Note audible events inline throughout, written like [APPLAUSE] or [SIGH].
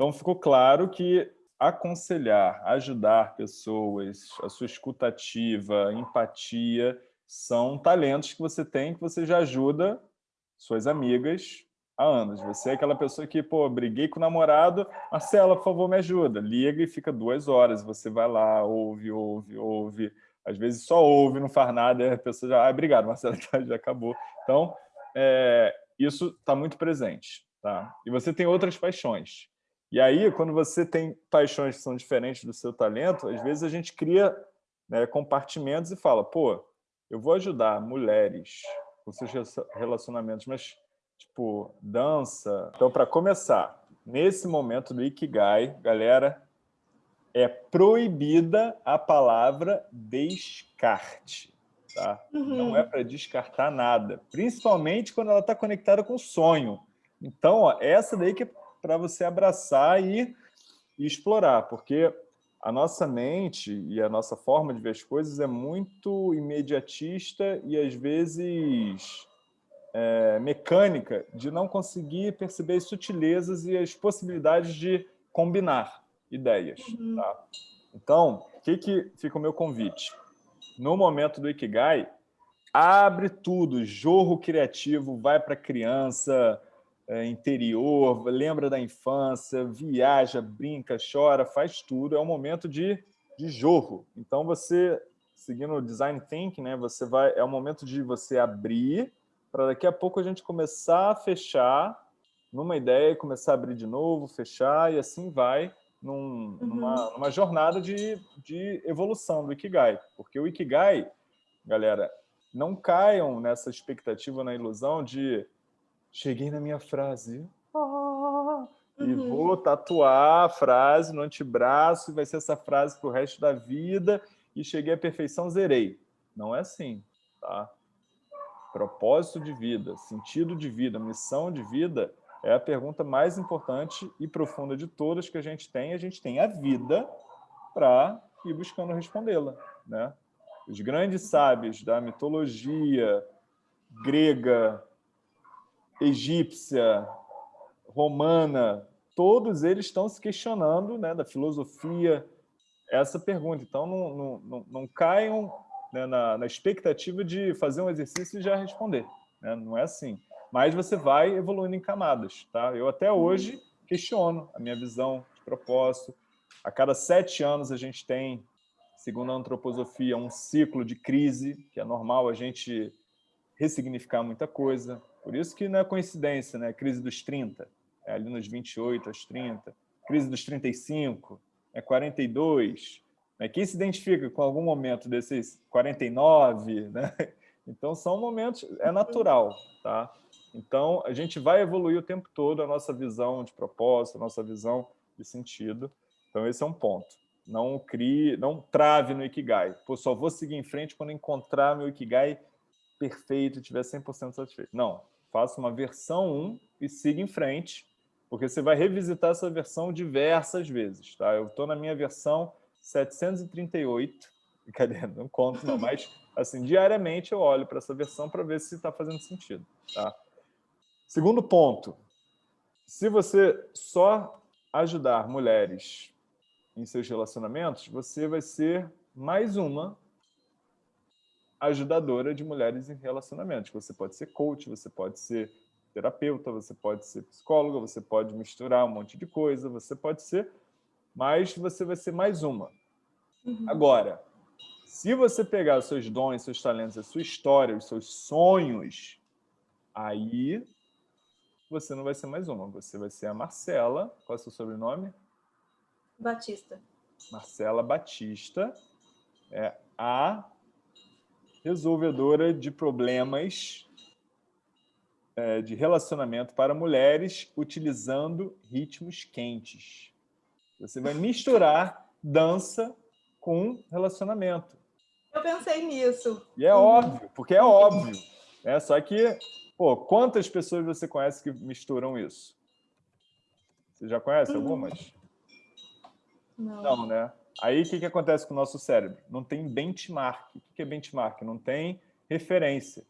Então, ficou claro que aconselhar, ajudar pessoas, a sua escutativa, empatia, são talentos que você tem, que você já ajuda suas amigas há anos. Você é aquela pessoa que, pô, briguei com o namorado, Marcela, por favor, me ajuda. Liga e fica duas horas. Você vai lá, ouve, ouve, ouve. Às vezes só ouve, não faz nada, a pessoa já, ah, obrigado, Marcela, [LAUGHS] já acabou. Então, é, isso está muito presente. Tá? E você tem outras paixões. E aí, quando você tem paixões que são diferentes do seu talento, às vezes a gente cria né, compartimentos e fala, pô, eu vou ajudar mulheres com seus relacionamentos, mas, tipo, dança. Então, para começar, nesse momento do Ikigai, galera, é proibida a palavra descarte. Tá? Uhum. Não é para descartar nada, principalmente quando ela está conectada com o sonho. Então, ó, essa daí que é para você abraçar e, e explorar, porque a nossa mente e a nossa forma de ver as coisas é muito imediatista e, às vezes, é, mecânica, de não conseguir perceber as sutilezas e as possibilidades de combinar ideias. Uhum. Tá? Então, o que, que fica o meu convite? No momento do Ikigai, abre tudo, jorro criativo, vai para a criança, interior, lembra da infância, viaja, brinca, chora, faz tudo. É um momento de, de jorro. Então, você, seguindo o design thinking, né, você vai, é o momento de você abrir para daqui a pouco a gente começar a fechar numa ideia, começar a abrir de novo, fechar, e assim vai num, uhum. numa, numa jornada de, de evolução do Ikigai. Porque o Ikigai, galera, não caiam nessa expectativa, na ilusão de cheguei na minha frase. Ah, uhum. E vou tatuar a frase no antebraço, e vai ser essa frase para o resto da vida, e cheguei à perfeição, zerei. Não é assim, tá? Propósito de vida, sentido de vida, missão de vida é a pergunta mais importante e profunda de todas que a gente tem. A gente tem a vida para ir buscando respondê-la. Né? Os grandes sábios da mitologia grega, egípcia, romana, todos eles estão se questionando né, da filosofia essa pergunta. Então, não, não, não, não caiam né, na, na, expectativa de fazer um exercício e já responder. Né? Não é assim. Mas você vai evoluindo em camadas. Tá? Eu até hoje questiono a minha visão de propósito. A cada sete anos a gente tem, segundo a antroposofia, um ciclo de crise, que é normal a gente ressignificar muita coisa, por isso que não é coincidência, né? Crise dos 30, é ali nos 28 aos 30. Crise dos 35, é 42. Né? Quem se identifica com algum momento desses 49, né? Então, são momentos, é natural, tá? Então, a gente vai evoluir o tempo todo a nossa visão de propósito, a nossa visão de sentido. Então, esse é um ponto. Não crie, não trave no Ikigai. Pô, só vou seguir em frente quando encontrar meu Ikigai perfeito estiver 100% satisfeito. Não, faça uma versão 1 e siga em frente, porque você vai revisitar essa versão diversas vezes. Tá? Eu estou na minha versão 738, [LAUGHS] cadê? Não conto não, mas assim, diariamente eu olho para essa versão para ver se está fazendo sentido. Tá? Segundo ponto, se você só ajudar mulheres em seus relacionamentos, você vai ser mais uma ajudadora de mulheres em relacionamentos. Você pode ser coach, você pode ser terapeuta, você pode ser psicóloga, você pode misturar um monte de coisa, você pode ser, mas você vai ser mais uma. Uhum. Agora, se você pegar os seus dons, seus talentos, a sua história, os seus sonhos, aí você não vai ser mais uma, você vai ser a Marcela, qual é o seu sobrenome? Batista. Marcela Batista, é a resolvedora de problemas é, de relacionamento para mulheres utilizando ritmos quentes. Você vai misturar dança com relacionamento. Eu pensei nisso. E é óbvio, porque é óbvio. Né? Só que, pô, quantas pessoas você conhece que misturam isso? Você já conhece uhum. algumas? Não. Né? Aí, o que, que acontece com o nosso cérebro? Não tem benchmark. O que é benchmark? Não tem referência.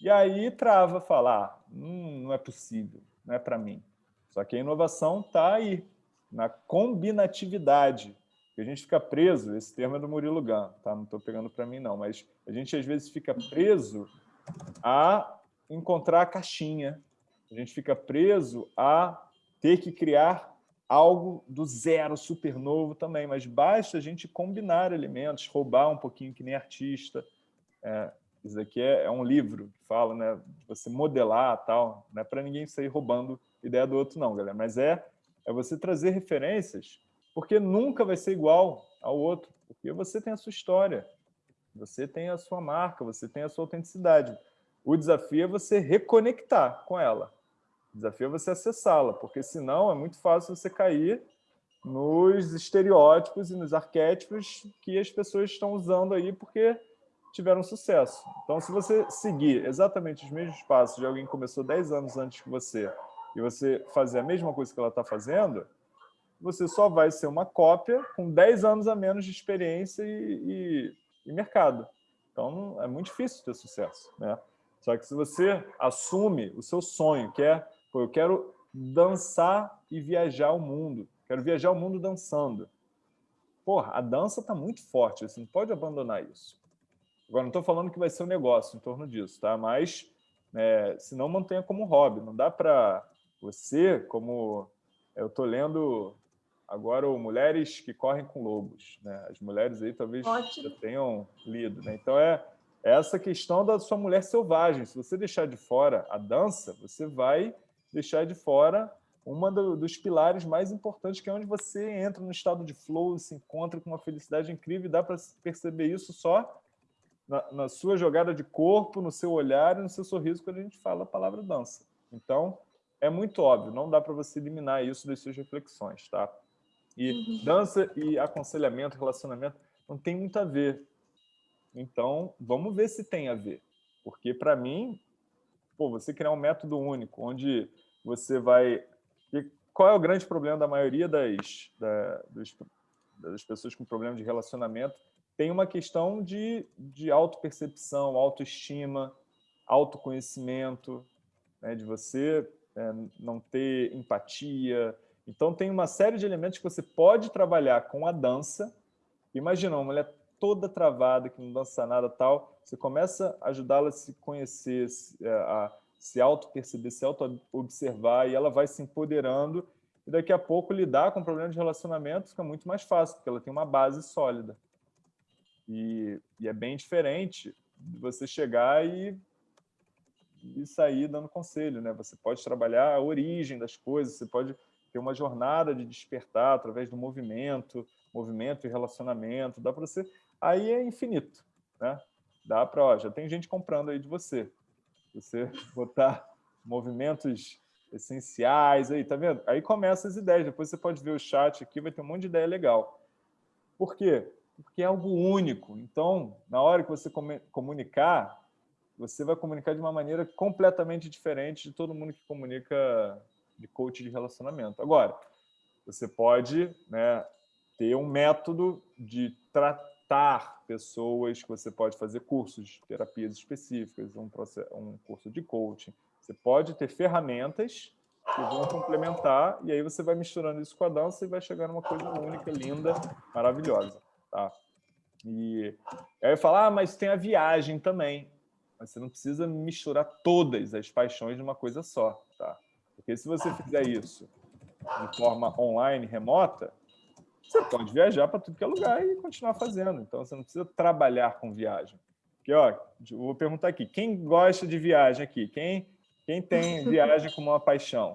E aí trava, falar, ah, hum, não é possível, não é para mim. Só que a inovação está aí. na combinatividade. A gente fica preso, esse termo é do Murilo Gun, tá? não estou pegando para mim não, mas a gente às vezes fica preso a encontrar a caixinha, a gente fica preso a ter que criar algo do zero, super novo também, mas basta a gente combinar elementos, roubar um pouquinho que nem artista. É, isso aqui é, é, um livro que fala, né, você modelar tal, não é para ninguém sair roubando ideia do outro não, galera, mas é, é você trazer referências, porque nunca vai ser igual ao outro, porque você tem a sua história, você tem a sua marca, você tem a sua autenticidade. O desafio é você reconectar com ela. O desafio é você acessá-la, porque senão é muito fácil você cair nos estereótipos e nos arquétipos que as pessoas estão usando aí porque tiveram sucesso. Então, se você seguir exatamente os mesmos passos de alguém que começou 10 anos antes que você e você fazer a mesma coisa que ela está fazendo, você só vai ser uma cópia com 10 anos a menos de experiência e, e, e mercado. Então, é muito difícil ter sucesso. Né? Só que se você assume o seu sonho, que é, pô, eu quero dançar e viajar o mundo, quero viajar o mundo dançando. Porra, a dança está muito forte, você não pode abandonar isso. Agora, não estou falando que vai ser um negócio em torno disso, tá? mas é, se não, mantenha como hobby. Não dá para você, como eu estou lendo agora o Mulheres que Correm com Lobos. Né? As mulheres aí talvez Ótimo. já tenham lido. Né? Então, é, essa questão da sua mulher selvagem. Se você deixar de fora a dança, você vai deixar de fora uma do, dos pilares mais importantes, que é onde você entra no estado de flow, se encontra com uma felicidade incrível, e dá para perceber isso só na, na, sua jogada de corpo, no seu olhar e no seu sorriso quando a gente fala a palavra dança. Então, é muito óbvio, não dá para você eliminar isso das suas reflexões, tá? E uhum. dança e aconselhamento, relacionamento, não tem muito a ver. Então, vamos ver se tem a ver. Porque, para mim, pô, você criar um método único, onde você vai... Qual é o grande problema da maioria das, da, dos, das pessoas com problema de relacionamento? Tem uma questão de, de autopercepção, autoestima, autoconhecimento, né, de você é, não ter empatia. Então, tem uma série de elementos que você pode trabalhar com a dança. Imagina uma mulher toda travada, que não dança nada tal, você começa a ajudá-la a se conhecer, é, a se auto-perceber, se auto-observar, e ela vai se empoderando, e daqui a pouco lidar com problemas de relacionamento fica muito mais fácil, porque ela tem uma base sólida. E, e é bem diferente de você chegar e, e sair dando conselho. Né? Você pode trabalhar a origem das coisas, você pode ter uma jornada de despertar através do movimento, movimento e relacionamento, dá para você aí é infinito. Né? Dá para, já tem gente comprando aí de você. Você botar movimentos essenciais aí, tá vendo? Aí começa as ideias, depois você pode ver o chat aqui, vai ter um monte de ideia legal. Por quê? Porque é algo único. Então, na hora que você comunicar, você vai comunicar de uma maneira completamente diferente de todo mundo que comunica de coach de relacionamento. Agora, você pode né, ter um método de tratar pessoas, que você pode fazer cursos, terapias específicas, um, processo, um curso de coaching. Você pode ter ferramentas que vão complementar, e aí você vai misturando isso com a dança e vai chegar numa coisa única, linda, maravilhosa. Tá? E aí eu falo, ah, mas tem a viagem também. Mas você não precisa misturar todas as paixões de uma coisa só. Tá? Porque se você fizer isso de forma online, remota, você pode viajar para tudo que é lugar e continuar fazendo. Então, você não precisa trabalhar com viagem. Porque, ó, vou perguntar aqui, quem gosta de viagem aqui? Quem, quem tem [LAUGHS] viagem como uma paixão?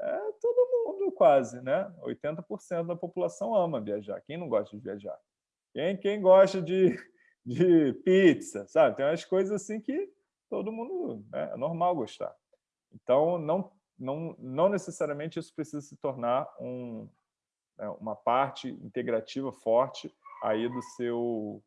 É todo mundo quase, né? 80% da população ama viajar. Quem não gosta de viajar? Quem, quem gosta de, de pizza, sabe? Tem umas coisas assim que todo mundo, né? é normal gostar. Então, não, não, não necessariamente isso precisa se tornar um, né, uma parte integrativa forte aí do seu,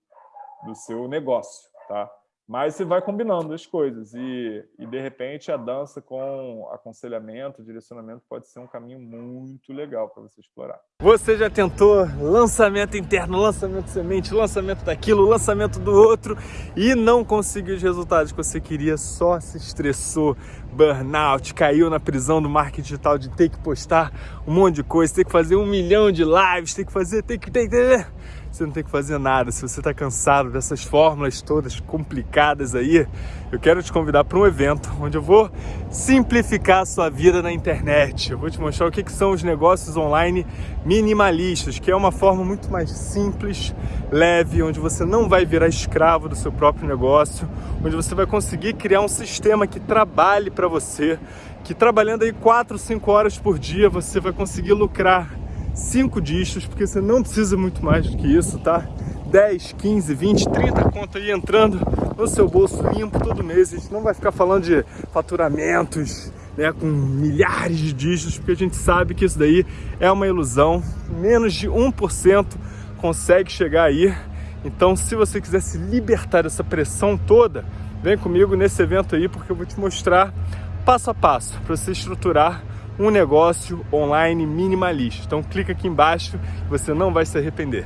do seu negócio. Tá? Mas você vai combinando as coisas e, e, de repente, a dança com aconselhamento, direcionamento pode ser um caminho muito legal para você explorar. Você já tentou lançamento interno, lançamento semente, lançamento daquilo, lançamento do outro e não conseguiu os resultados que você queria, só se estressou, burnout, caiu na prisão do marketing digital de ter que postar um monte de coisa, ter que fazer um milhão de lives, ter que fazer, ter que... Ter, ter, ter você não tem que fazer nada. Se você está cansado dessas fórmulas todas complicadas aí, eu quero te convidar para um evento onde eu vou simplificar a sua vida na internet. Eu vou te mostrar o que, que são os negócios online minimalistas, que é uma forma muito mais simples, leve, onde você não vai virar escravo do seu próprio negócio, onde você vai conseguir criar um sistema que trabalhe para você, que trabalhando aí 4, 5 horas por dia você vai conseguir lucrar 5 dígitos, porque você não precisa muito mais do que isso, tá? 10, 15, 20, 30 conto aí entrando no seu bolso limpo todo mês. A gente não vai ficar falando de faturamentos né, com milhares de dígitos, porque a gente sabe que isso daí é uma ilusão. Menos de 1% consegue chegar aí. Então, se você quiser se libertar dessa pressão toda, vem comigo nesse evento aí, porque eu vou te mostrar passo a passo para você estruturar um negócio online minimalista. Então clica aqui embaixo, você não vai se arrepender.